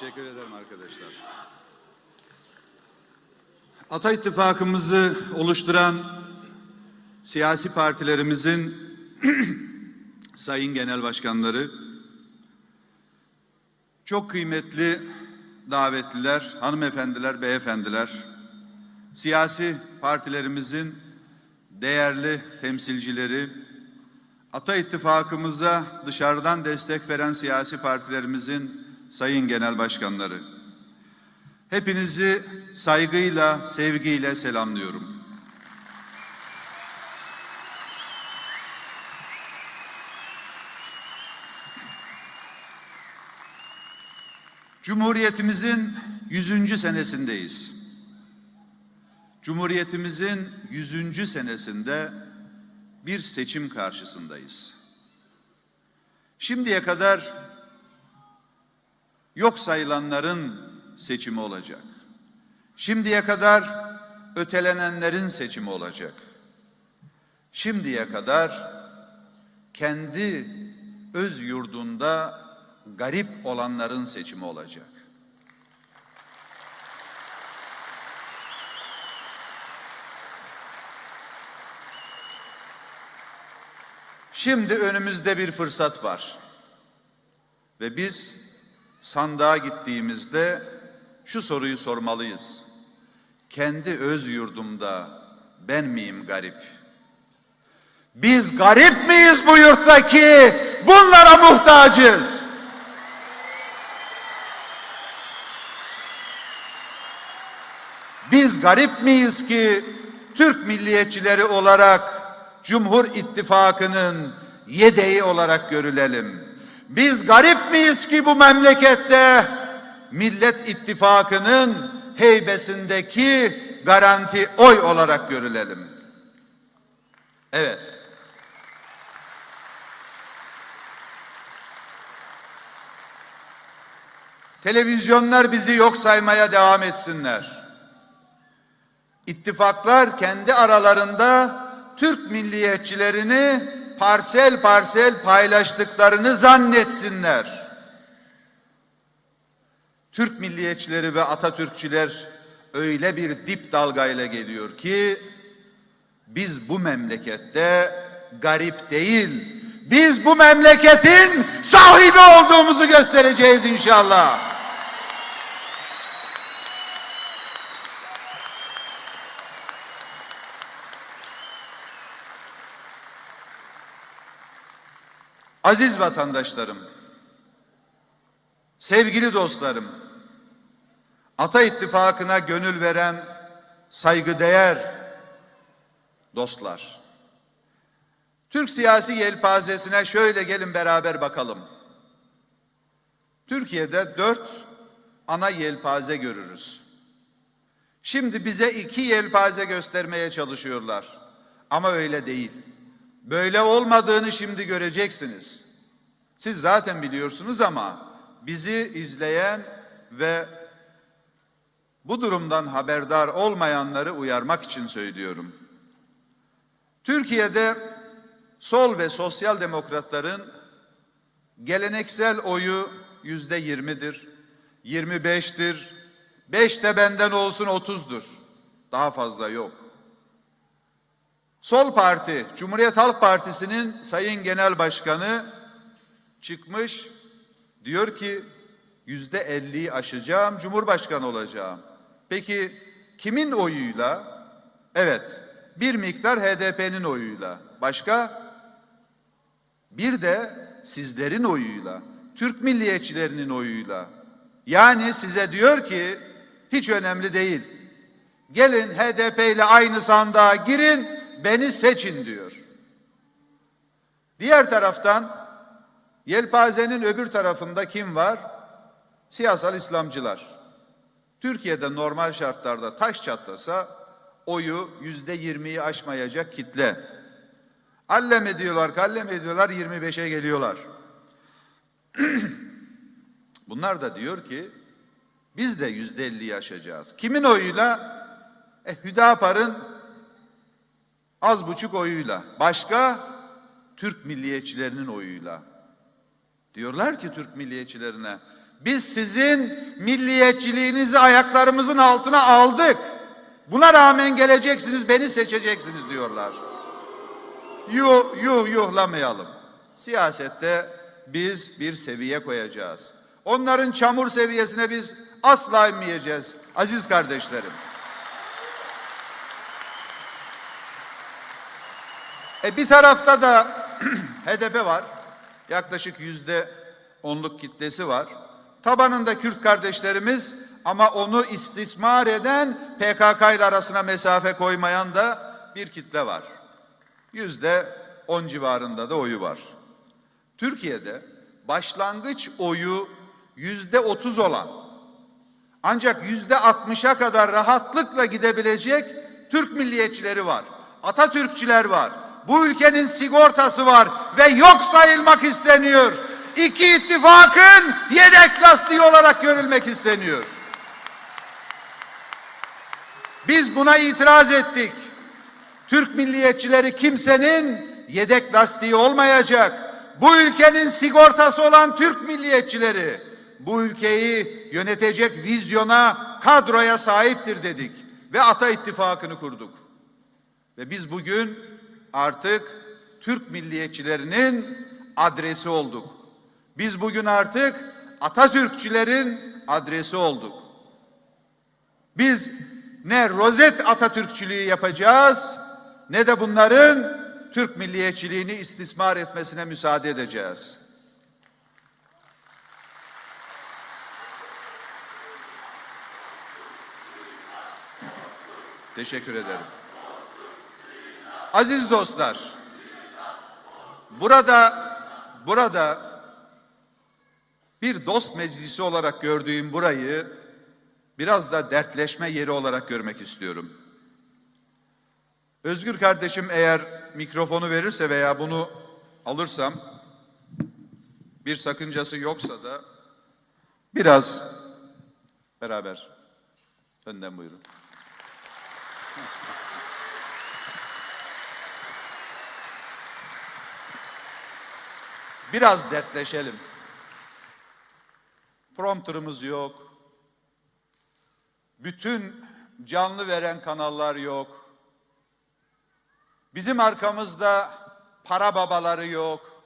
Teşekkür ederim arkadaşlar. Ata İttifakımızı oluşturan siyasi partilerimizin sayın genel başkanları, çok kıymetli davetliler, hanımefendiler, beyefendiler, siyasi partilerimizin değerli temsilcileri, Ata İttifakımıza dışarıdan destek veren siyasi partilerimizin sayın genel başkanları. Hepinizi saygıyla, sevgiyle selamlıyorum. Cumhuriyetimizin 100. senesindeyiz. Cumhuriyetimizin 100. senesinde bir seçim karşısındayız. Şimdiye kadar yok sayılanların seçimi olacak. Şimdiye kadar ötelenenlerin seçimi olacak. Şimdiye kadar kendi öz yurdunda garip olanların seçimi olacak. Şimdi önümüzde bir fırsat var. Ve biz sandığa gittiğimizde şu soruyu sormalıyız. Kendi öz yurdumda ben miyim garip? Biz garip miyiz bu yurttaki? Bunlara muhtacız. Biz garip miyiz ki Türk milliyetçileri olarak Cumhur İttifakı'nın yedeği olarak görülelim? Biz garip miyiz ki bu memlekette Millet İttifakı'nın heybesindeki garanti oy olarak görülelim? Evet. Televizyonlar bizi yok saymaya devam etsinler. İttifaklar kendi aralarında Türk milliyetçilerini parsel parsel paylaştıklarını zannetsinler. Türk milliyetçileri ve Atatürkçüler öyle bir dip dalgayla geliyor ki biz bu memlekette garip değil, biz bu memleketin sahibi olduğumuzu göstereceğiz inşallah. Aziz vatandaşlarım, sevgili dostlarım, Ata İttifakı'na gönül veren saygıdeğer dostlar. Türk siyasi yelpazesine şöyle gelin beraber bakalım. Türkiye'de dört ana yelpaze görürüz. Şimdi bize iki yelpaze göstermeye çalışıyorlar. Ama öyle değil. Böyle olmadığını şimdi göreceksiniz. Siz zaten biliyorsunuz ama bizi izleyen ve bu durumdan haberdar olmayanları uyarmak için söylüyorum. Türkiye'de sol ve sosyal demokratların geleneksel oyu yüzde yirmidir, yirmi beştir, beş de benden olsun otuzdur. Daha fazla yok. Sol Parti, Cumhuriyet Halk Partisi'nin Sayın Genel Başkanı çıkmış diyor ki yüzde elliyi aşacağım, Cumhurbaşkanı olacağım. Peki kimin oyuyla? Evet, bir miktar HDP'nin oyuyla. Başka? Bir de sizlerin oyuyla, Türk milliyetçilerinin oyuyla. Yani size diyor ki hiç önemli değil. Gelin HDP ile aynı sandığa girin, beni seçin diyor. Diğer taraftan yelpazenin öbür tarafında kim var? Siyasal İslamcılar. Türkiye'de normal şartlarda taş çatlasa oyu yüzde yirmiyi aşmayacak kitle. Allem ediyorlar, kallem ediyorlar, 25'e geliyorlar. Bunlar da diyor ki biz de yüzde elliyi aşacağız. Kimin oyuyla? E, Hüdapar'ın az buçuk oyuyla. Başka? Türk milliyetçilerinin oyuyla. Diyorlar ki Türk milliyetçilerine Biz sizin milliyetçiliğinizi ayaklarımızın altına aldık. Buna rağmen geleceksiniz, beni seçeceksiniz diyorlar. Yuh yuh yuhlamayalım. Siyasette biz bir seviye koyacağız. Onların çamur seviyesine biz asla inmeyeceğiz aziz kardeşlerim. E bir tarafta da HDP var. Yaklaşık yüzde onluk kitlesi var. Tabanında Kürt kardeşlerimiz ama onu istismar eden PKK ile arasına mesafe koymayan da bir kitle var. Yüzde on civarında da oyu var. Türkiye'de başlangıç oyu yüzde otuz olan ancak yüzde altmışa kadar rahatlıkla gidebilecek Türk milliyetçileri var. Atatürkçüler var. Bu ülkenin sigortası var ve yok sayılmak isteniyor. İki ittifakın yedek lastiği olarak görülmek isteniyor. Biz buna itiraz ettik. Türk milliyetçileri kimsenin yedek lastiği olmayacak. Bu ülkenin sigortası olan Türk milliyetçileri bu ülkeyi yönetecek vizyona, kadroya sahiptir dedik ve Ata İttifakı'nı kurduk. Ve biz bugün artık Türk milliyetçilerinin adresi olduk. Biz bugün artık Atatürkçülerin adresi olduk. Biz ne rozet Atatürkçülüğü yapacağız ne de bunların Türk milliyetçiliğini istismar etmesine müsaade edeceğiz. Teşekkür ederim. Aziz dostlar, burada burada bir dost meclisi olarak gördüğüm burayı biraz da dertleşme yeri olarak görmek istiyorum. Özgür kardeşim eğer mikrofonu verirse veya bunu alırsam bir sakıncası yoksa da biraz beraber önden buyurun. Biraz dertleşelim. Prompterımız yok. Bütün canlı veren kanallar yok. Bizim arkamızda para babaları yok.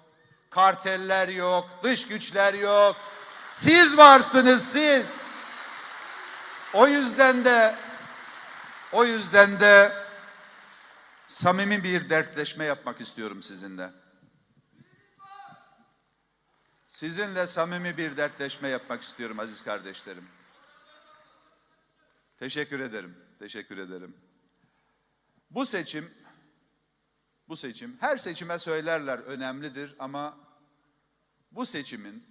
Karteller yok, dış güçler yok. Siz varsınız siz. O yüzden de o yüzden de samimi bir dertleşme yapmak istiyorum sizinle. Sizinle samimi bir dertleşme yapmak istiyorum aziz kardeşlerim. Teşekkür ederim. Teşekkür ederim. Bu seçim bu seçim her seçime söylerler önemlidir ama bu seçimin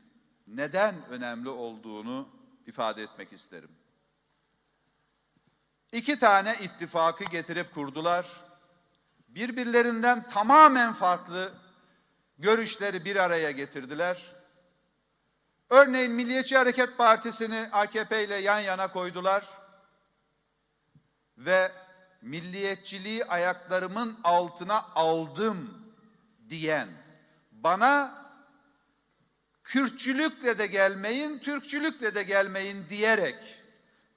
neden önemli olduğunu ifade etmek isterim. İki tane ittifakı getirip kurdular. Birbirlerinden tamamen farklı görüşleri bir araya getirdiler. Örneğin Milliyetçi Hareket Partisi'ni AKP ile yan yana koydular ve milliyetçiliği ayaklarımın altına aldım diyen bana Kürtçülükle de gelmeyin, Türkçülükle de gelmeyin diyerek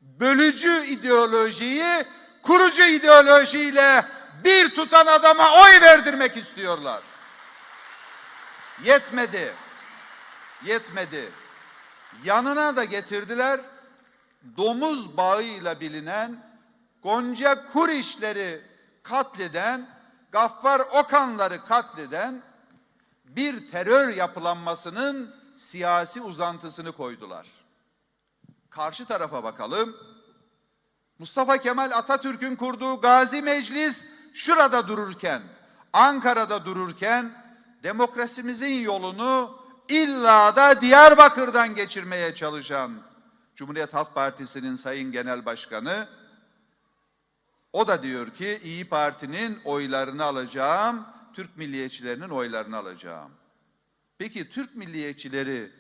bölücü ideolojiyi kurucu ideolojiyle bir tutan adama oy verdirmek istiyorlar. Yetmedi. Yetmedi. Yanına da getirdiler domuz bağıyla bilinen Gonca Kurişleri katleden, Gaffar Okanları katleden bir terör yapılanmasının siyasi uzantısını koydular. Karşı tarafa bakalım. Mustafa Kemal Atatürk'ün kurduğu Gazi Meclis şurada dururken, Ankara'da dururken demokrasimizin yolunu illa da Diyarbakır'dan geçirmeye çalışan Cumhuriyet Halk Partisi'nin Sayın Genel Başkanı o da diyor ki İyi Parti'nin oylarını alacağım, Türk milliyetçilerinin oylarını alacağım. Peki Türk milliyetçileri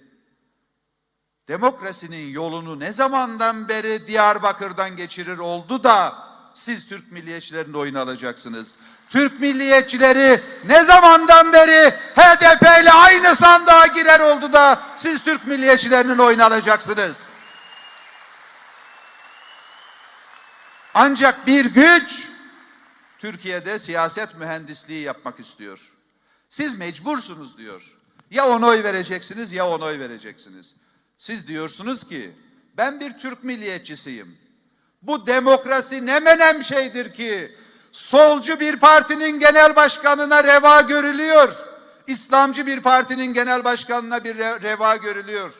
demokrasinin yolunu ne zamandan beri Diyarbakır'dan geçirir oldu da siz Türk milliyetçilerinin oyunu alacaksınız. Türk milliyetçileri ne zamandan beri HDP ile aynı sandığa girer oldu da siz Türk milliyetçilerinin oyunu alacaksınız. Ancak bir güç Türkiye'de siyaset mühendisliği yapmak istiyor. Siz mecbursunuz diyor. Ya ona oy vereceksiniz ya ona oy vereceksiniz. Siz diyorsunuz ki ben bir Türk milliyetçisiyim. Bu demokrasi ne menem şeydir ki solcu bir partinin genel başkanına reva görülüyor. İslamcı bir partinin genel başkanına bir re- reva görülüyor.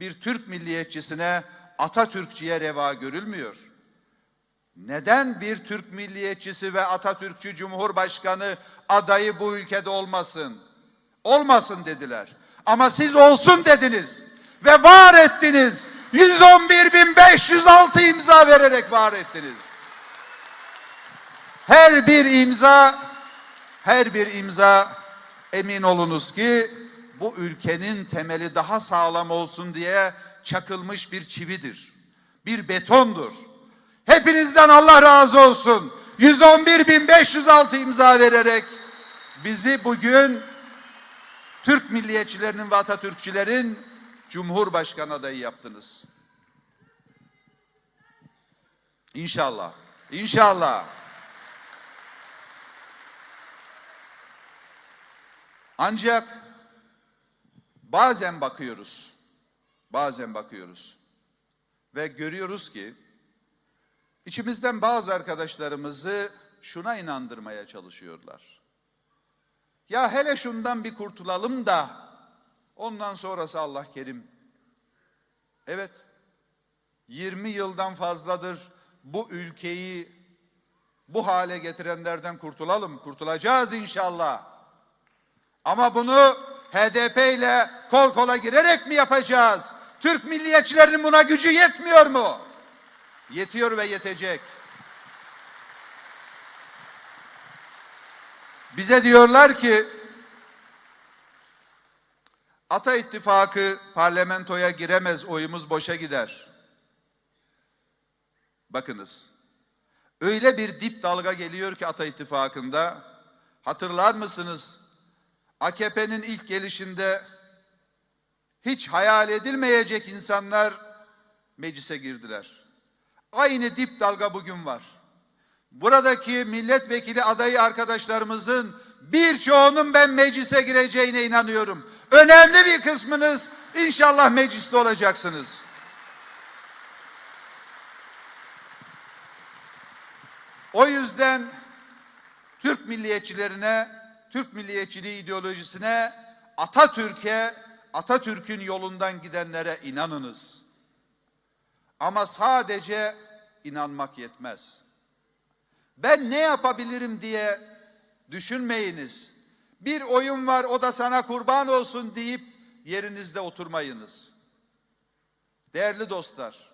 Bir Türk milliyetçisine Atatürkçüye reva görülmüyor. Neden bir Türk milliyetçisi ve Atatürkçü Cumhurbaşkanı adayı bu ülkede olmasın? Olmasın dediler. Ama siz olsun dediniz ve var ettiniz. 111.506 imza vererek var ettiniz. Her bir imza, her bir imza emin olunuz ki bu ülkenin temeli daha sağlam olsun diye çakılmış bir çividir. Bir betondur. Hepinizden Allah razı olsun. 111.506 imza vererek bizi bugün Türk milliyetçilerinin ve Atatürkçülerin Cumhurbaşkanı adayı yaptınız. İnşallah. İnşallah. Ancak bazen bakıyoruz. Bazen bakıyoruz. Ve görüyoruz ki içimizden bazı arkadaşlarımızı şuna inandırmaya çalışıyorlar. Ya hele şundan bir kurtulalım da ondan sonrası Allah kerim. Evet. 20 yıldan fazladır bu ülkeyi bu hale getirenlerden kurtulalım. Kurtulacağız inşallah. Ama bunu HDP ile kol kola girerek mi yapacağız? Türk milliyetçilerinin buna gücü yetmiyor mu? Yetiyor ve yetecek. Bize diyorlar ki Ata İttifakı parlamentoya giremez, oyumuz boşa gider. Bakınız. Öyle bir dip dalga geliyor ki Ata İttifakı'nda. Hatırlar mısınız? AKP'nin ilk gelişinde hiç hayal edilmeyecek insanlar meclise girdiler. Aynı dip dalga bugün var. Buradaki milletvekili adayı arkadaşlarımızın birçoğunun ben meclise gireceğine inanıyorum. Önemli bir kısmınız inşallah mecliste olacaksınız. O yüzden Türk milliyetçilerine, Türk milliyetçiliği ideolojisine, Atatürk'e, Atatürk'ün yolundan gidenlere inanınız. Ama sadece inanmak yetmez. Ben ne yapabilirim diye düşünmeyiniz. Bir oyun var o da sana kurban olsun deyip yerinizde oturmayınız. Değerli dostlar,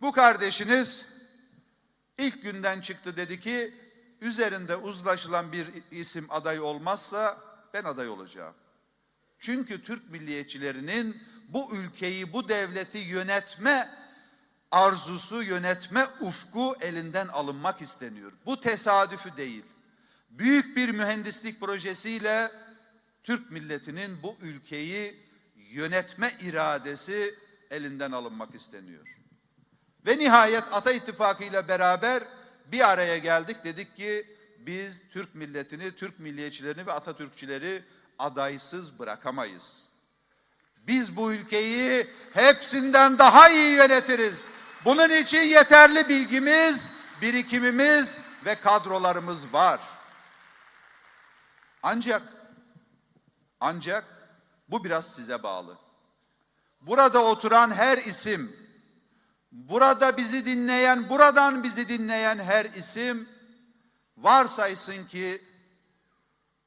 bu kardeşiniz ilk günden çıktı dedi ki üzerinde uzlaşılan bir isim aday olmazsa ben aday olacağım. Çünkü Türk milliyetçilerinin bu ülkeyi, bu devleti yönetme arzusu, yönetme ufku elinden alınmak isteniyor. Bu tesadüfü değil. Büyük bir mühendislik projesiyle Türk milletinin bu ülkeyi yönetme iradesi elinden alınmak isteniyor. Ve nihayet Ata İttifakı ile beraber bir araya geldik. Dedik ki biz Türk milletini, Türk milliyetçilerini ve Atatürkçüleri adaysız bırakamayız. Biz bu ülkeyi hepsinden daha iyi yönetiriz. Bunun için yeterli bilgimiz, birikimimiz ve kadrolarımız var. Ancak ancak bu biraz size bağlı. Burada oturan her isim, burada bizi dinleyen, buradan bizi dinleyen her isim varsaysın ki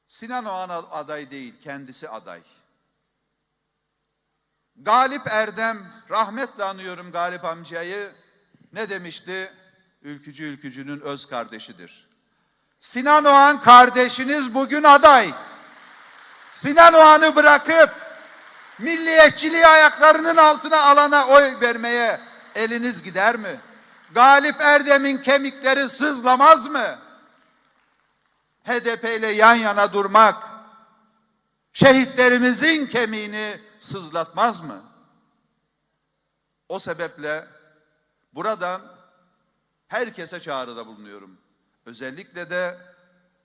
Sinan Oğan aday değil, kendisi aday. Galip Erdem, rahmetle anıyorum Galip amcayı, ne demişti? Ülkücü ülkücünün öz kardeşidir. Sinan Oğan kardeşiniz bugün aday. Sinan Oğan'ı bırakıp milliyetçiliği ayaklarının altına alana oy vermeye eliniz gider mi? Galip Erdem'in kemikleri sızlamaz mı? HDP ile yan yana durmak şehitlerimizin kemiğini sızlatmaz mı? O sebeple buradan herkese çağrıda bulunuyorum. Özellikle de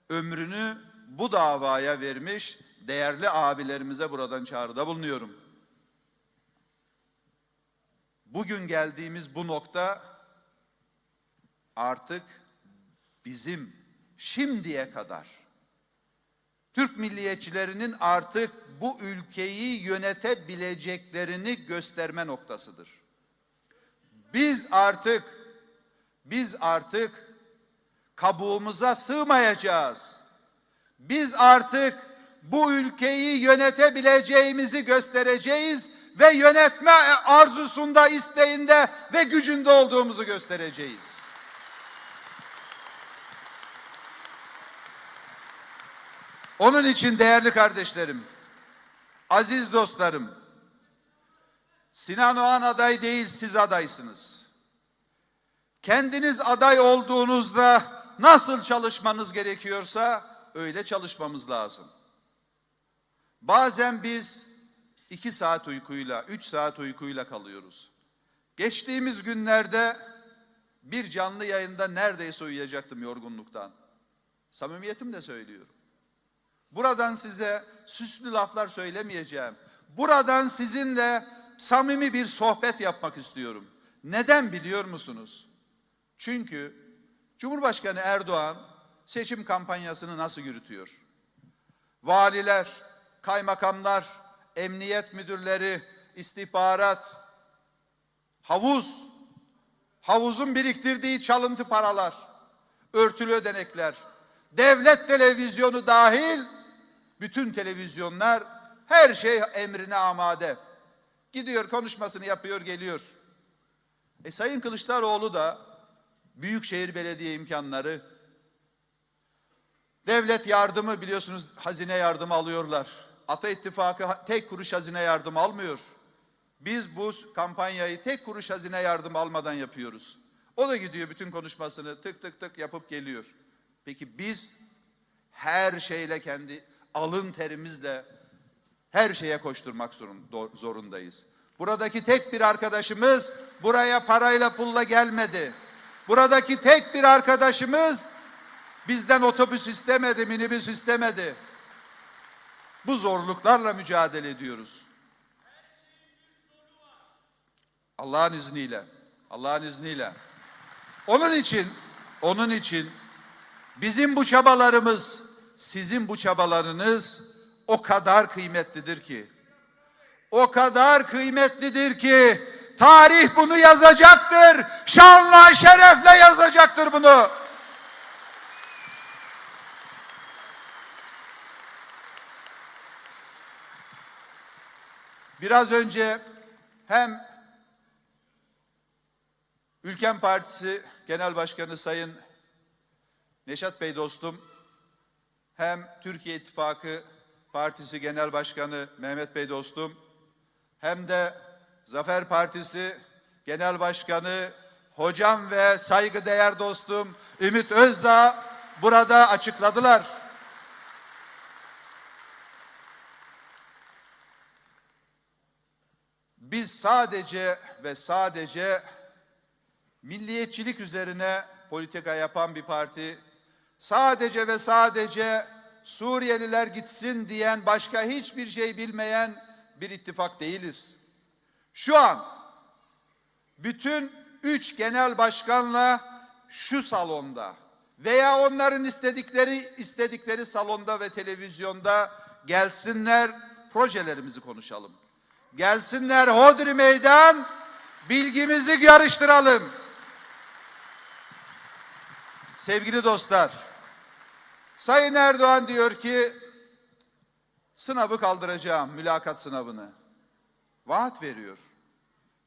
ömrünü bu davaya vermiş değerli abilerimize buradan çağrıda bulunuyorum. Bugün geldiğimiz bu nokta artık bizim şimdiye kadar Türk milliyetçilerinin artık bu ülkeyi yönetebileceklerini gösterme noktasıdır. Biz artık biz artık kabuğumuza sığmayacağız. Biz artık bu ülkeyi yönetebileceğimizi göstereceğiz ve yönetme arzusunda, isteğinde ve gücünde olduğumuzu göstereceğiz. Onun için değerli kardeşlerim, aziz dostlarım, Sinan Oğan aday değil siz adaysınız. Kendiniz aday olduğunuzda nasıl çalışmanız gerekiyorsa öyle çalışmamız lazım. Bazen biz iki saat uykuyla, üç saat uykuyla kalıyoruz. Geçtiğimiz günlerde bir canlı yayında neredeyse uyuyacaktım yorgunluktan. Samimiyetimle söylüyorum. Buradan size süslü laflar söylemeyeceğim. Buradan sizinle samimi bir sohbet yapmak istiyorum. Neden biliyor musunuz? Çünkü Cumhurbaşkanı Erdoğan seçim kampanyasını nasıl yürütüyor? Valiler, kaymakamlar, emniyet müdürleri, istihbarat, havuz, havuzun biriktirdiği çalıntı paralar, örtülü ödenekler, devlet televizyonu dahil bütün televizyonlar her şey emrine amade. Gidiyor konuşmasını yapıyor geliyor. E Sayın Kılıçdaroğlu da Büyükşehir Belediye imkanları, devlet yardımı biliyorsunuz hazine yardımı alıyorlar. Ata İttifakı tek kuruş hazine yardımı almıyor. Biz bu kampanyayı tek kuruş hazine yardımı almadan yapıyoruz. O da gidiyor bütün konuşmasını tık tık tık yapıp geliyor. Peki biz her şeyle kendi alın terimizle her şeye koşturmak zorundayız. Buradaki tek bir arkadaşımız buraya parayla pulla gelmedi. Buradaki tek bir arkadaşımız bizden otobüs istemedi, minibüs istemedi. Bu zorluklarla mücadele ediyoruz. Allah'ın izniyle. Allah'ın izniyle. Onun için, onun için bizim bu çabalarımız, sizin bu çabalarınız o kadar kıymetlidir ki, o kadar kıymetlidir ki, tarih bunu yazacaktır, şanla şerefle yazacaktır bunu. Biraz önce hem Ülken Partisi Genel Başkanı Sayın Neşat Bey dostum hem Türkiye İttifakı Partisi Genel Başkanı Mehmet Bey dostum hem de Zafer Partisi Genel Başkanı hocam ve saygıdeğer dostum Ümit Özdağ burada açıkladılar. Biz sadece ve sadece milliyetçilik üzerine politika yapan bir parti, sadece ve sadece Suriyeliler gitsin diyen başka hiçbir şey bilmeyen bir ittifak değiliz. Şu an bütün üç genel başkanla şu salonda veya onların istedikleri istedikleri salonda ve televizyonda gelsinler projelerimizi konuşalım. Gelsinler hodri meydan bilgimizi yarıştıralım. Sevgili dostlar, Sayın Erdoğan diyor ki sınavı kaldıracağım, mülakat sınavını. Vaat veriyor.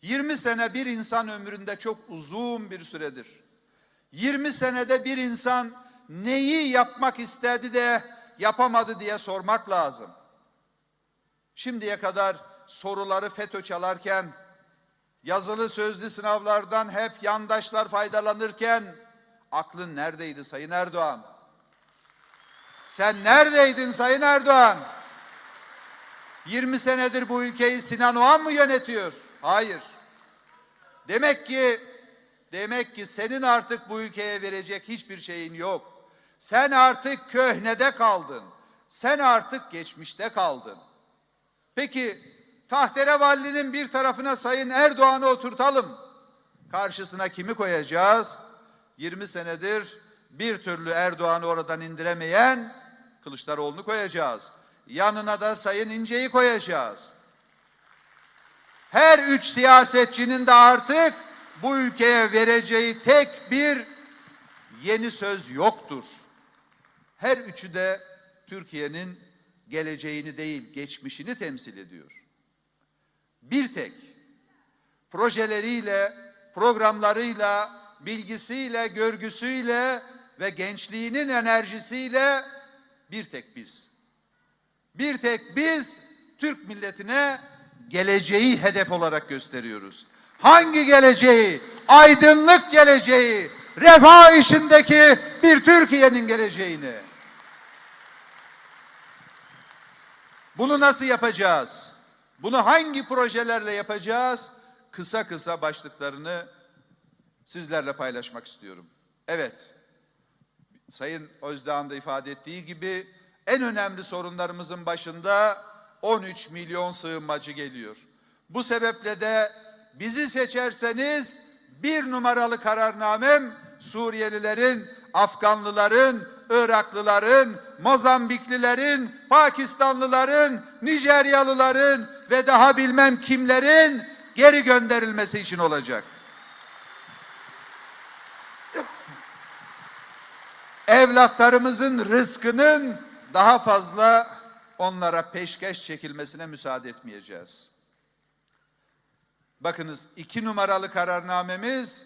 20 sene bir insan ömründe çok uzun bir süredir. 20 senede bir insan neyi yapmak istedi de yapamadı diye sormak lazım. Şimdiye kadar soruları FETÖ çalarken yazılı sözlü sınavlardan hep yandaşlar faydalanırken aklın neredeydi Sayın Erdoğan? Sen neredeydin Sayın Erdoğan? 20 senedir bu ülkeyi Sinan Oğan mı yönetiyor? Hayır. Demek ki demek ki senin artık bu ülkeye verecek hiçbir şeyin yok. Sen artık köhnede kaldın. Sen artık geçmişte kaldın. Peki tahterevallinin bir tarafına Sayın Erdoğan'ı oturtalım. Karşısına kimi koyacağız? 20 senedir bir türlü Erdoğan'ı oradan indiremeyen Kılıçdaroğlu'nu koyacağız. Yanına da Sayın İnce'yi koyacağız. Her üç siyasetçinin de artık bu ülkeye vereceği tek bir yeni söz yoktur. Her üçü de Türkiye'nin geleceğini değil, geçmişini temsil ediyor. Bir tek projeleriyle, programlarıyla, bilgisiyle, görgüsüyle ve gençliğinin enerjisiyle bir tek biz. Bir tek biz Türk milletine geleceği hedef olarak gösteriyoruz. Hangi geleceği? Aydınlık geleceği, refah işindeki bir Türkiye'nin geleceğini. Bunu nasıl yapacağız? Bunu hangi projelerle yapacağız? Kısa kısa başlıklarını sizlerle paylaşmak istiyorum. Evet, Sayın Özdağ'ın da ifade ettiği gibi en önemli sorunlarımızın başında 13 milyon sığınmacı geliyor. Bu sebeple de bizi seçerseniz bir numaralı kararnamem Suriyelilerin, Afganlıların, Iraklıların, Mozambiklilerin, Pakistanlıların, Nijeryalıların ve daha bilmem kimlerin geri gönderilmesi için olacak. Evlatlarımızın rızkının daha fazla onlara peşkeş çekilmesine müsaade etmeyeceğiz. Bakınız iki numaralı kararnamemiz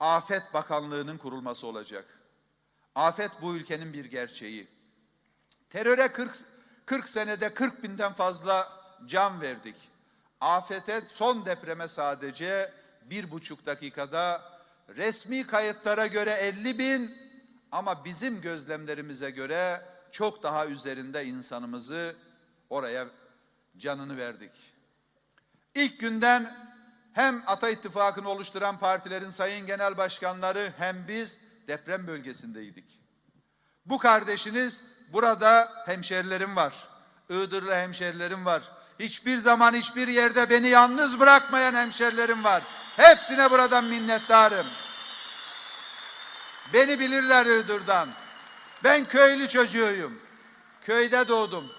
Afet Bakanlığı'nın kurulması olacak. Afet bu ülkenin bir gerçeği. Teröre 40, 40 senede 40 binden fazla can verdik. Afete son depreme sadece bir buçuk dakikada resmi kayıtlara göre 50 bin ama bizim gözlemlerimize göre çok daha üzerinde insanımızı oraya canını verdik. İlk günden hem Ata İttifakı'nı oluşturan partilerin sayın genel başkanları hem biz deprem bölgesindeydik. Bu kardeşiniz burada hemşerilerim var. Iğdırlı hemşerilerim var. Hiçbir zaman hiçbir yerde beni yalnız bırakmayan hemşerilerim var. Hepsine buradan minnettarım. Beni bilirler Iğdır'dan. Ben köylü çocuğuyum. Köyde doğdum.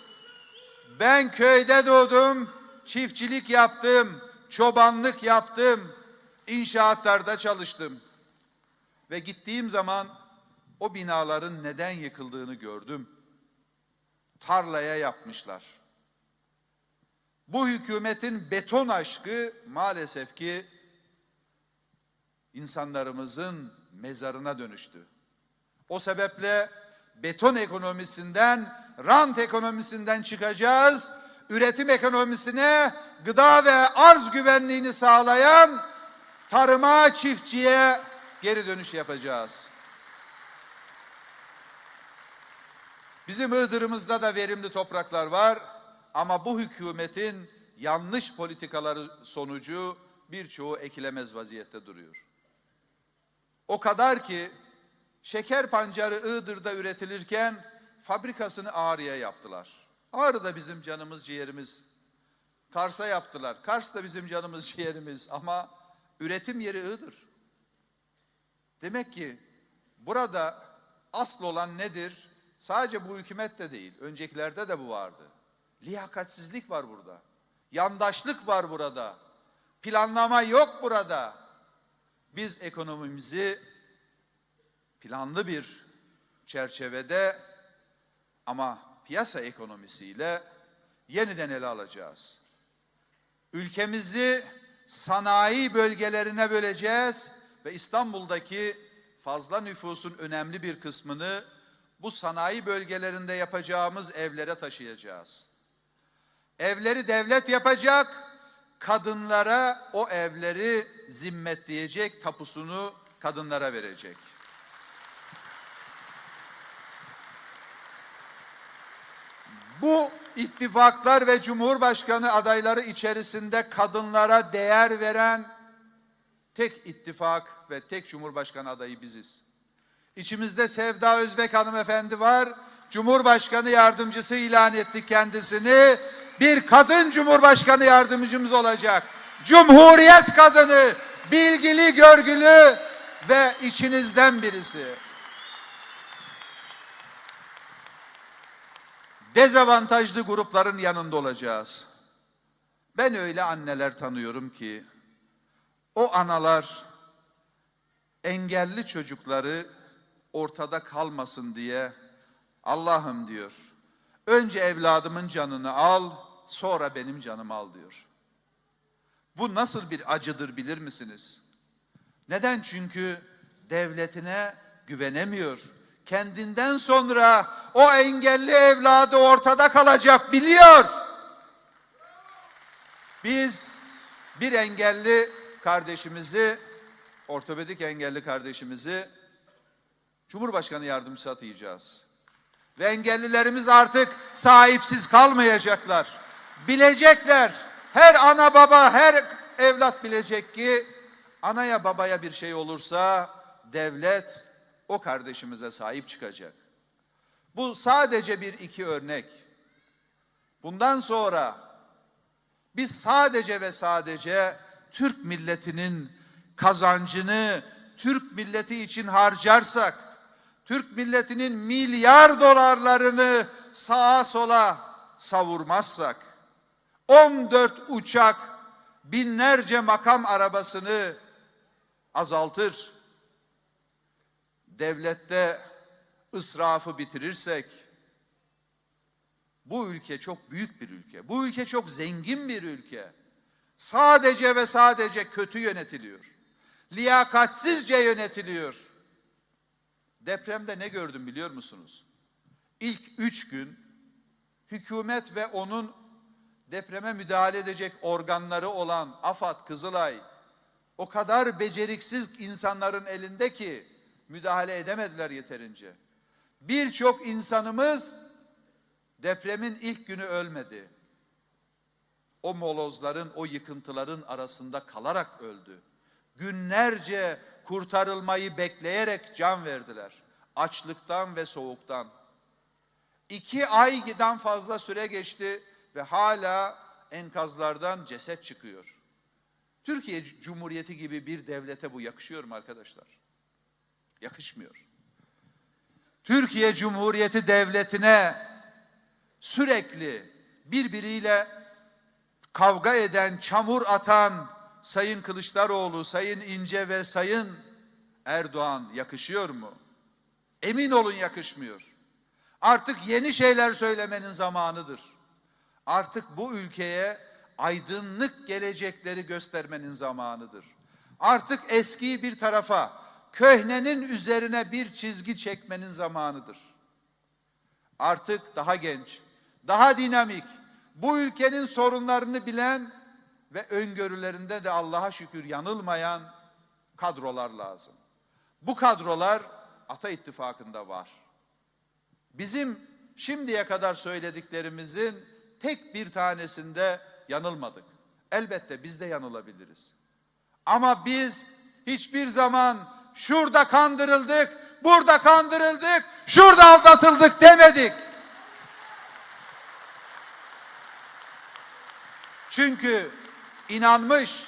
Ben köyde doğdum. Çiftçilik yaptım. Çobanlık yaptım. İnşaatlarda çalıştım. Ve gittiğim zaman o binaların neden yıkıldığını gördüm. Tarlaya yapmışlar. Bu hükümetin beton aşkı maalesef ki insanlarımızın mezarına dönüştü. O sebeple beton ekonomisinden, rant ekonomisinden çıkacağız. Üretim ekonomisine, gıda ve arz güvenliğini sağlayan tarıma, çiftçiye geri dönüş yapacağız. Bizim Iğdır'ımızda da verimli topraklar var ama bu hükümetin yanlış politikaları sonucu birçoğu ekilemez vaziyette duruyor. O kadar ki şeker pancarı Iğdır'da üretilirken fabrikasını Ağrı'ya yaptılar. Ağrı da bizim canımız ciğerimiz. Kars'a yaptılar. Kars da bizim canımız ciğerimiz ama üretim yeri Iğdır. Demek ki burada asıl olan nedir? Sadece bu hükümette değil, öncekilerde de bu vardı. Liyakatsizlik var burada. Yandaşlık var burada. Planlama yok burada. Biz ekonomimizi planlı bir çerçevede ama piyasa ekonomisiyle yeniden ele alacağız. Ülkemizi sanayi bölgelerine böleceğiz ve İstanbul'daki fazla nüfusun önemli bir kısmını bu sanayi bölgelerinde yapacağımız evlere taşıyacağız. Evleri devlet yapacak, kadınlara o evleri zimmetleyecek, tapusunu kadınlara verecek. Bu ittifaklar ve cumhurbaşkanı adayları içerisinde kadınlara değer veren tek ittifak ve tek cumhurbaşkanı adayı biziz. İçimizde Sevda Özbek hanımefendi var. Cumhurbaşkanı yardımcısı ilan etti kendisini. Bir kadın cumhurbaşkanı yardımcımız olacak. Cumhuriyet kadını, bilgili, görgülü ve içinizden birisi. Dezavantajlı grupların yanında olacağız. Ben öyle anneler tanıyorum ki o analar engelli çocukları ortada kalmasın diye Allah'ım diyor. Önce evladımın canını al, sonra benim canımı al diyor. Bu nasıl bir acıdır bilir misiniz? Neden? Çünkü devletine güvenemiyor. Kendinden sonra o engelli evladı ortada kalacak biliyor. Biz bir engelli kardeşimizi, ortopedik engelli kardeşimizi Cumhurbaşkanı yardımcısı atayacağız. Ve engellilerimiz artık sahipsiz kalmayacaklar. Bilecekler. Her ana baba, her evlat bilecek ki anaya babaya bir şey olursa devlet o kardeşimize sahip çıkacak. Bu sadece bir iki örnek. Bundan sonra biz sadece ve sadece Türk milletinin kazancını Türk milleti için harcarsak, Türk milletinin milyar dolarlarını sağa sola savurmazsak, 14 uçak, binlerce makam arabasını azaltır, devlette ısrafı bitirirsek, bu ülke çok büyük bir ülke. Bu ülke çok zengin bir ülke. Sadece ve sadece kötü yönetiliyor. Liyakatsizce yönetiliyor. Depremde ne gördüm biliyor musunuz? İlk üç gün hükümet ve onun depreme müdahale edecek organları olan AFAD, Kızılay o kadar beceriksiz insanların elinde ki müdahale edemediler yeterince. Birçok insanımız depremin ilk günü ölmedi. O molozların, o yıkıntıların arasında kalarak öldü. Günlerce kurtarılmayı bekleyerek can verdiler. Açlıktan ve soğuktan. İki aydan fazla süre geçti ve hala enkazlardan ceset çıkıyor. Türkiye Cumhuriyeti gibi bir devlete bu yakışıyor mu arkadaşlar? Yakışmıyor. Türkiye Cumhuriyeti devletine sürekli birbiriyle kavga eden, çamur atan Sayın Kılıçdaroğlu, Sayın İnce ve Sayın Erdoğan yakışıyor mu? Emin olun yakışmıyor. Artık yeni şeyler söylemenin zamanıdır. Artık bu ülkeye aydınlık gelecekleri göstermenin zamanıdır. Artık eskiyi bir tarafa, köhnenin üzerine bir çizgi çekmenin zamanıdır. Artık daha genç, daha dinamik, bu ülkenin sorunlarını bilen ve öngörülerinde de Allah'a şükür yanılmayan kadrolar lazım. Bu kadrolar Ata İttifakı'nda var. Bizim şimdiye kadar söylediklerimizin tek bir tanesinde yanılmadık. Elbette biz de yanılabiliriz. Ama biz hiçbir zaman şurada kandırıldık, burada kandırıldık, şurada aldatıldık demedik. Çünkü inanmış,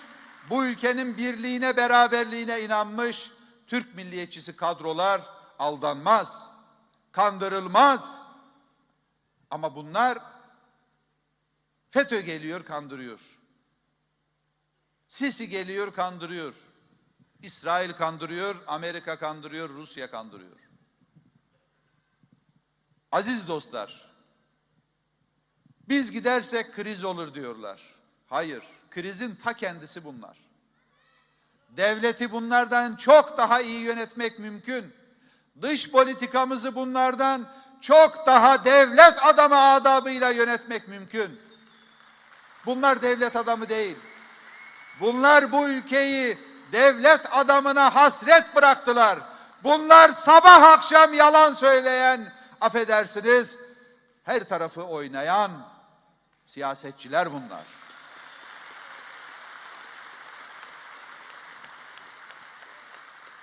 bu ülkenin birliğine, beraberliğine inanmış Türk milliyetçisi kadrolar aldanmaz, kandırılmaz. Ama bunlar FETÖ geliyor, kandırıyor. Sisi geliyor, kandırıyor. İsrail kandırıyor, Amerika kandırıyor, Rusya kandırıyor. Aziz dostlar, biz gidersek kriz olur diyorlar. Hayır, krizin ta kendisi bunlar. Devleti bunlardan çok daha iyi yönetmek mümkün. Dış politikamızı bunlardan çok daha devlet adamı adabıyla yönetmek mümkün. Bunlar devlet adamı değil. Bunlar bu ülkeyi devlet adamına hasret bıraktılar. Bunlar sabah akşam yalan söyleyen, affedersiniz, her tarafı oynayan siyasetçiler bunlar.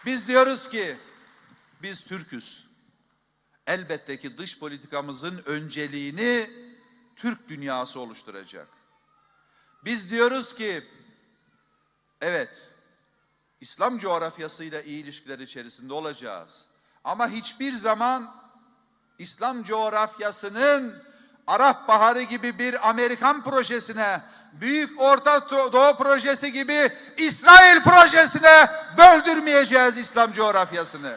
Biz diyoruz ki biz Türküz. Elbette ki dış politikamızın önceliğini Türk dünyası oluşturacak. Biz diyoruz ki evet İslam coğrafyasıyla iyi ilişkiler içerisinde olacağız. Ama hiçbir zaman İslam coğrafyasının Arap Baharı gibi bir Amerikan projesine, Büyük Orta Doğu projesi gibi İsrail projesine böldürmeyeceğiz İslam coğrafyasını.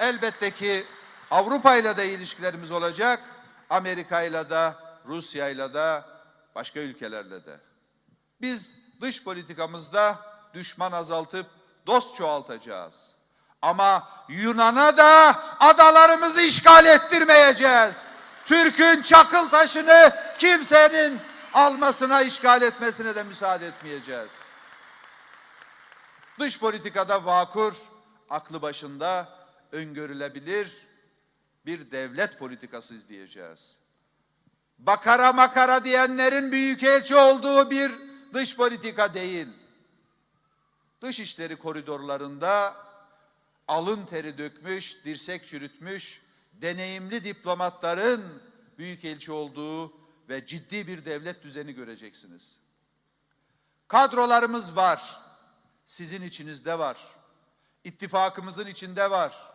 Elbette ki Avrupa ile de ilişkilerimiz olacak, Amerika ile de, Rusya ile de, başka ülkelerle de. Biz dış politikamızda düşman azaltıp dost çoğaltacağız. Ama Yunan'a da adalarımızı işgal ettirmeyeceğiz. Türk'ün çakıl taşını kimsenin almasına, işgal etmesine de müsaade etmeyeceğiz. Dış politikada vakur, aklı başında, öngörülebilir bir devlet politikası izleyeceğiz. Bakara makara diyenlerin büyükelçi olduğu bir dış politika değil. Dış işleri koridorlarında alın teri dökmüş, dirsek çürütmüş, deneyimli diplomatların büyükelçi olduğu ve ciddi bir devlet düzeni göreceksiniz. Kadrolarımız var. Sizin içinizde var. İttifakımızın içinde var.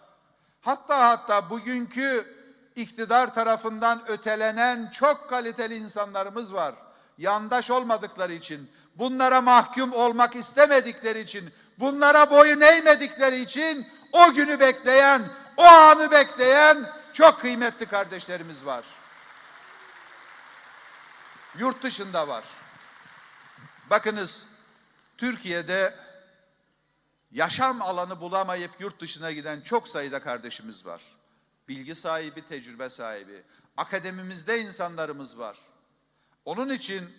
Hatta hatta bugünkü iktidar tarafından ötelenen çok kaliteli insanlarımız var. Yandaş olmadıkları için, bunlara mahkum olmak istemedikleri için, bunlara boyun eğmedikleri için o günü bekleyen, o anı bekleyen çok kıymetli kardeşlerimiz var. Yurt dışında var. Bakınız Türkiye'de yaşam alanı bulamayıp yurt dışına giden çok sayıda kardeşimiz var. Bilgi sahibi, tecrübe sahibi. Akademimizde insanlarımız var. Onun için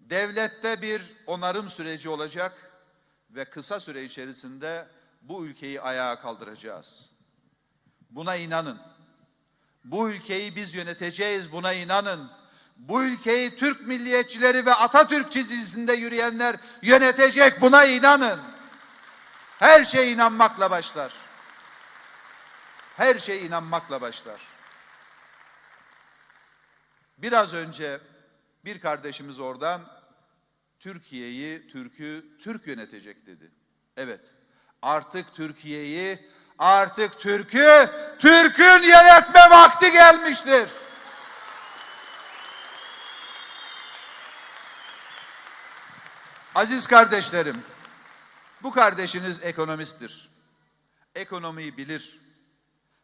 devlette bir onarım süreci olacak ve kısa süre içerisinde bu ülkeyi ayağa kaldıracağız. Buna inanın. Bu ülkeyi biz yöneteceğiz buna inanın. Bu ülkeyi Türk milliyetçileri ve Atatürk çizgisinde yürüyenler yönetecek buna inanın. Her şey inanmakla başlar. Her şey inanmakla başlar. Biraz önce bir kardeşimiz oradan Türkiye'yi, Türk'ü Türk yönetecek dedi. Evet. Artık Türkiye'yi, artık Türk'ü Türk'ün yönetme vakti gelmiştir. Aziz kardeşlerim, bu kardeşiniz ekonomisttir. Ekonomiyi bilir.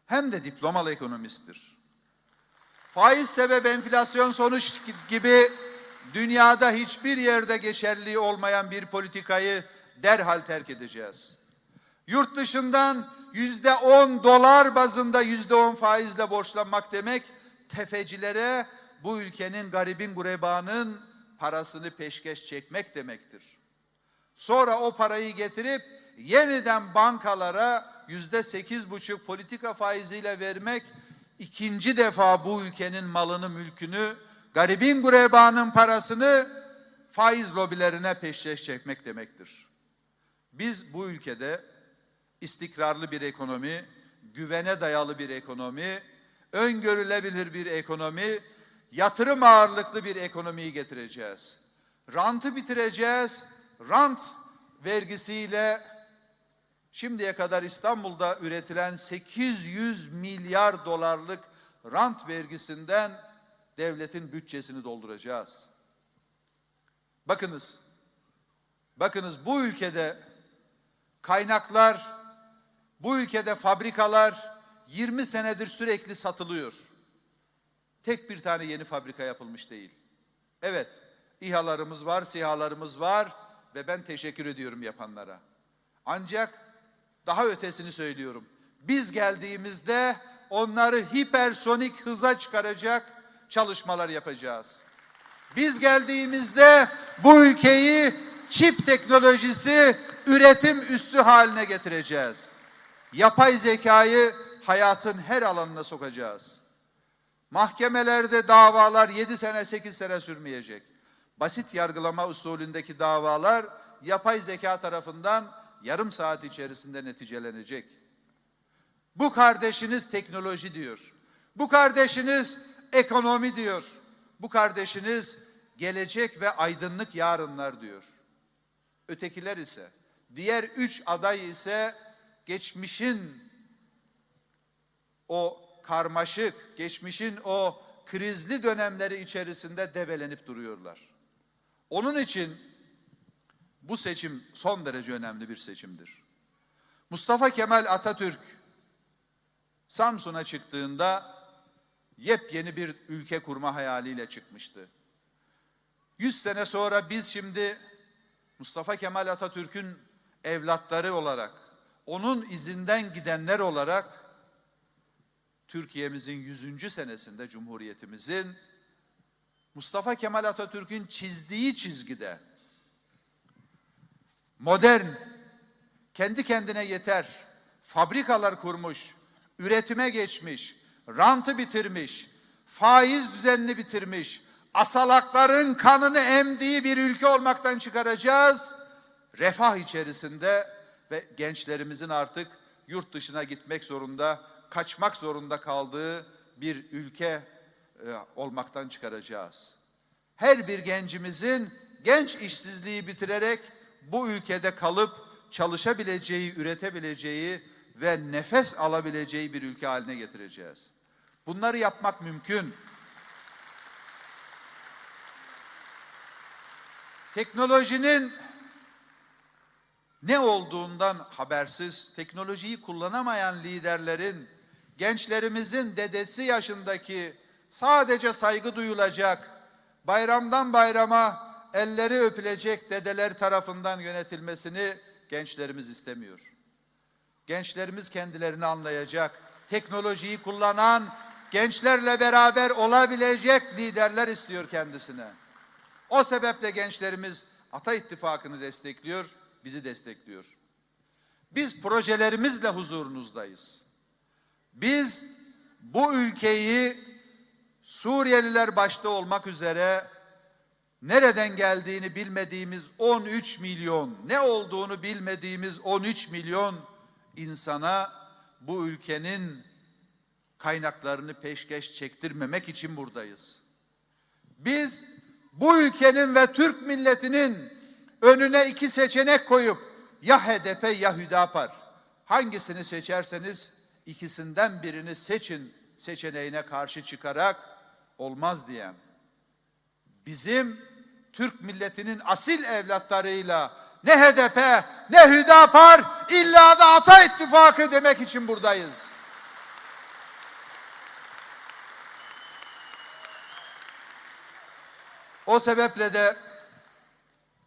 Hem de diplomalı ekonomisttir. Faiz sebep enflasyon sonuç gibi dünyada hiçbir yerde geçerli olmayan bir politikayı derhal terk edeceğiz. Yurt dışından yüzde on dolar bazında yüzde on faizle borçlanmak demek tefecilere bu ülkenin garibin gurebanın parasını peşkeş çekmek demektir. Sonra o parayı getirip yeniden bankalara yüzde sekiz buçuk politika faiziyle vermek ikinci defa bu ülkenin malını mülkünü garibin gurebanın parasını faiz lobilerine peşkeş çekmek demektir. Biz bu ülkede istikrarlı bir ekonomi, güvene dayalı bir ekonomi, öngörülebilir bir ekonomi, yatırım ağırlıklı bir ekonomiyi getireceğiz. Rantı bitireceğiz. Rant vergisiyle şimdiye kadar İstanbul'da üretilen 800 milyar dolarlık rant vergisinden devletin bütçesini dolduracağız. Bakınız, bakınız bu ülkede kaynaklar, bu ülkede fabrikalar 20 senedir sürekli satılıyor. Tek bir tane yeni fabrika yapılmış değil. Evet, İHA'larımız var, SİHA'larımız var ve ben teşekkür ediyorum yapanlara. Ancak daha ötesini söylüyorum. Biz geldiğimizde onları hipersonik hıza çıkaracak çalışmalar yapacağız. Biz geldiğimizde bu ülkeyi çip teknolojisi üretim üssü haline getireceğiz. Yapay zekayı hayatın her alanına sokacağız. Mahkemelerde davalar 7 sene 8 sene sürmeyecek. Basit yargılama usulündeki davalar yapay zeka tarafından yarım saat içerisinde neticelenecek. Bu kardeşiniz teknoloji diyor. Bu kardeşiniz ekonomi diyor. Bu kardeşiniz gelecek ve aydınlık yarınlar diyor. Ötekiler ise, diğer üç aday ise geçmişin o karmaşık, geçmişin o krizli dönemleri içerisinde debelenip duruyorlar. Onun için bu seçim son derece önemli bir seçimdir. Mustafa Kemal Atatürk Samsun'a çıktığında yepyeni bir ülke kurma hayaliyle çıkmıştı. Yüz sene sonra biz şimdi Mustafa Kemal Atatürk'ün evlatları olarak, onun izinden gidenler olarak Türkiye'mizin 100. senesinde Cumhuriyetimizin Mustafa Kemal Atatürk'ün çizdiği çizgide modern, kendi kendine yeter, fabrikalar kurmuş, üretime geçmiş, rantı bitirmiş, faiz düzenini bitirmiş, asalakların kanını emdiği bir ülke olmaktan çıkaracağız. Refah içerisinde ve gençlerimizin artık yurt dışına gitmek zorunda, kaçmak zorunda kaldığı bir ülke e, olmaktan çıkaracağız. Her bir gencimizin genç işsizliği bitirerek bu ülkede kalıp çalışabileceği, üretebileceği ve nefes alabileceği bir ülke haline getireceğiz. Bunları yapmak mümkün. Teknolojinin ne olduğundan habersiz, teknolojiyi kullanamayan liderlerin, gençlerimizin dedesi yaşındaki sadece saygı duyulacak, bayramdan bayrama elleri öpülecek dedeler tarafından yönetilmesini gençlerimiz istemiyor. Gençlerimiz kendilerini anlayacak, teknolojiyi kullanan, gençlerle beraber olabilecek liderler istiyor kendisine. O sebeple gençlerimiz Ata İttifakı'nı destekliyor, bizi destekliyor. Biz projelerimizle huzurunuzdayız. Biz bu ülkeyi Suriyeliler başta olmak üzere nereden geldiğini bilmediğimiz 13 milyon, ne olduğunu bilmediğimiz 13 milyon insana bu ülkenin kaynaklarını peşkeş çektirmemek için buradayız. Biz bu ülkenin ve Türk milletinin önüne iki seçenek koyup ya HDP ya Hüdapar hangisini seçerseniz ikisinden birini seçin seçeneğine karşı çıkarak olmaz diyen bizim Türk milletinin asil evlatlarıyla ne HDP ne Hüdapar illa da Ata İttifakı demek için buradayız. O sebeple de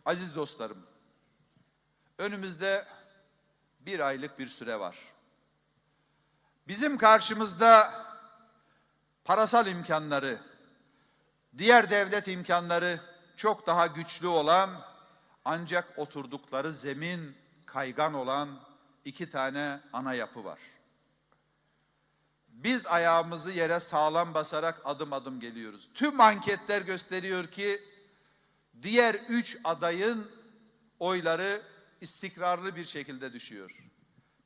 aziz dostlarım önümüzde bir aylık bir süre var. Bizim karşımızda parasal imkanları, diğer devlet imkanları çok daha güçlü olan ancak oturdukları zemin kaygan olan iki tane ana yapı var. Biz ayağımızı yere sağlam basarak adım adım geliyoruz. Tüm anketler gösteriyor ki diğer üç adayın oyları istikrarlı bir şekilde düşüyor.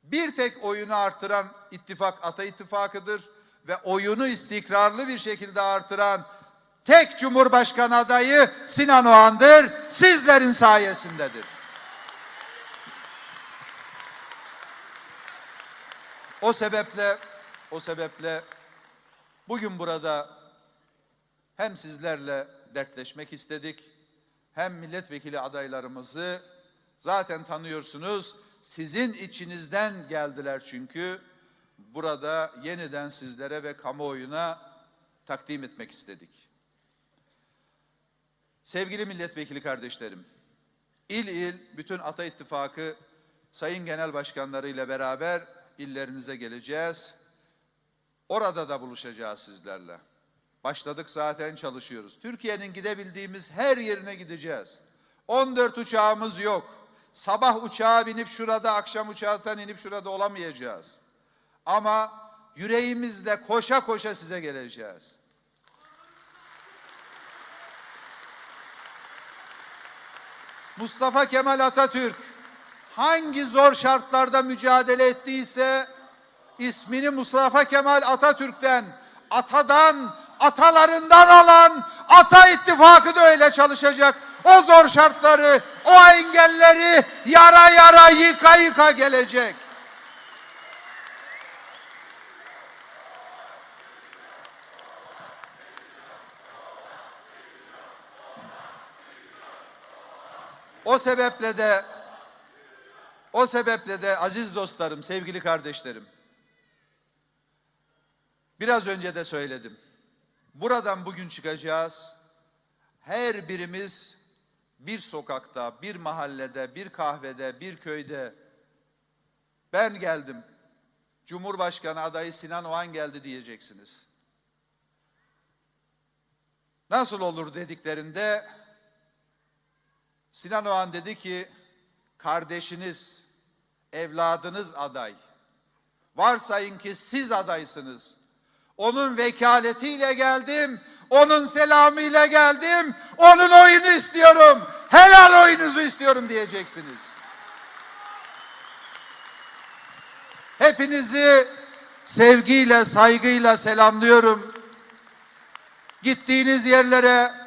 Bir tek oyunu artıran ittifak Ata İttifakı'dır ve oyunu istikrarlı bir şekilde artıran tek Cumhurbaşkanı adayı Sinan Oğan'dır. Sizlerin sayesindedir. O sebeple o sebeple bugün burada hem sizlerle dertleşmek istedik hem milletvekili adaylarımızı zaten tanıyorsunuz. Sizin içinizden geldiler çünkü burada yeniden sizlere ve kamuoyuna takdim etmek istedik. Sevgili milletvekili kardeşlerim, il il bütün Ata İttifakı sayın genel başkanları ile beraber illerinize geleceğiz. Orada da buluşacağız sizlerle. Başladık zaten çalışıyoruz. Türkiye'nin gidebildiğimiz her yerine gideceğiz. 14 uçağımız yok. Sabah uçağa binip şurada, akşam uçağından inip şurada olamayacağız. Ama yüreğimizle koşa koşa size geleceğiz. Mustafa Kemal Atatürk hangi zor şartlarda mücadele ettiyse ismini Mustafa Kemal Atatürk'ten, atadan, atalarından alan Ata İttifakı da öyle çalışacak. O zor şartları, o engelleri yara yara yıka yıka gelecek. O sebeple de o sebeple de aziz dostlarım, sevgili kardeşlerim. Biraz önce de söyledim. Buradan bugün çıkacağız. Her birimiz bir sokakta, bir mahallede, bir kahvede, bir köyde ben geldim. Cumhurbaşkanı adayı Sinan Oğan geldi diyeceksiniz. Nasıl olur dediklerinde Sinan Oğan dedi ki kardeşiniz, evladınız aday. Varsayın ki siz adaysınız. Onun vekaletiyle geldim, onun selamıyla geldim, onun oyunu istiyorum, helal oyunuzu istiyorum diyeceksiniz. Hepinizi sevgiyle, saygıyla selamlıyorum. Gittiğiniz yerlere